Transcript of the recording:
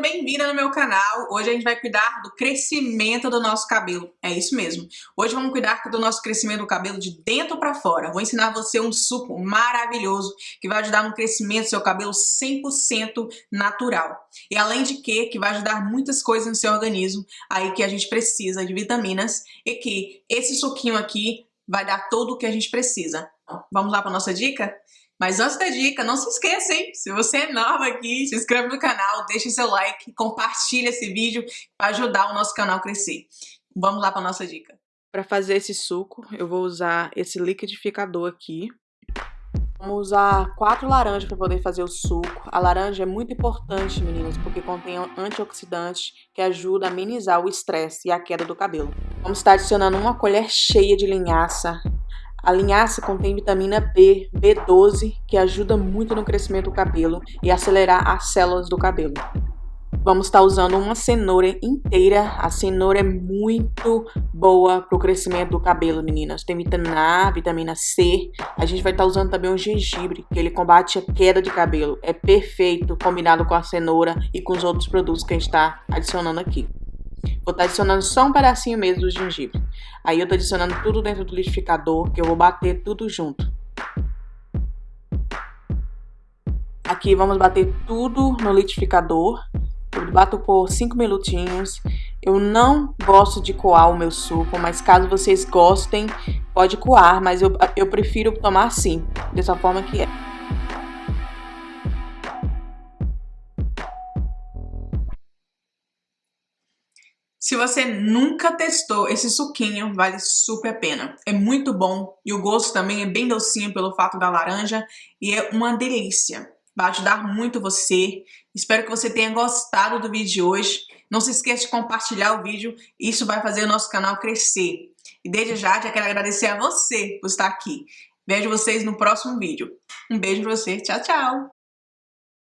Bem-vinda no meu canal. Hoje a gente vai cuidar do crescimento do nosso cabelo. É isso mesmo. Hoje vamos cuidar do nosso crescimento do cabelo de dentro para fora. Vou ensinar você um suco maravilhoso que vai ajudar no crescimento do seu cabelo 100% natural. E além de que, que vai ajudar muitas coisas no seu organismo, aí que a gente precisa de vitaminas e que esse suquinho aqui vai dar tudo o que a gente precisa. Vamos lá para nossa dica? Mas antes da dica, não se esqueça, hein? Se você é nova aqui, se inscreve no canal, deixe seu like, compartilha esse vídeo para ajudar o nosso canal a crescer. Vamos lá para nossa dica. Para fazer esse suco, eu vou usar esse liquidificador aqui. Vamos usar quatro laranjas para poder fazer o suco. A laranja é muito importante, meninas, porque contém antioxidantes que ajuda a amenizar o estresse e a queda do cabelo. Vamos estar adicionando uma colher cheia de linhaça a linhaça contém vitamina B, B12, que ajuda muito no crescimento do cabelo e acelerar as células do cabelo. Vamos estar usando uma cenoura inteira. A cenoura é muito boa para o crescimento do cabelo, meninas. Tem vitamina A, vitamina C. A gente vai estar usando também o gengibre, que ele combate a queda de cabelo. É perfeito combinado com a cenoura e com os outros produtos que a gente está adicionando aqui. Vou estar tá adicionando só um pedacinho mesmo do gengibre. Aí eu tô adicionando tudo dentro do liquidificador, que eu vou bater tudo junto. Aqui vamos bater tudo no liquidificador. Eu bato por 5 minutinhos. Eu não gosto de coar o meu suco, mas caso vocês gostem, pode coar, mas eu, eu prefiro tomar assim, dessa forma que é. Se você nunca testou esse suquinho, vale super a pena. É muito bom e o gosto também é bem docinho pelo fato da laranja e é uma delícia. Vai ajudar muito você. Espero que você tenha gostado do vídeo de hoje. Não se esqueça de compartilhar o vídeo, isso vai fazer o nosso canal crescer. E desde já, já quero agradecer a você por estar aqui. Vejo vocês no próximo vídeo. Um beijo pra você, tchau, tchau!